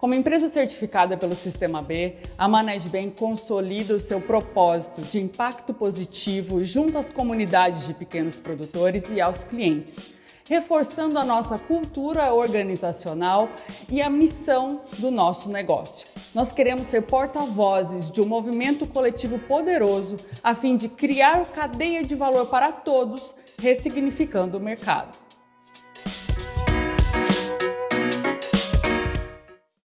Como empresa certificada pelo Sistema B, a Manesbem consolida o seu propósito de impacto positivo junto às comunidades de pequenos produtores e aos clientes, reforçando a nossa cultura organizacional e a missão do nosso negócio. Nós queremos ser porta-vozes de um movimento coletivo poderoso a fim de criar cadeia de valor para todos, ressignificando o mercado.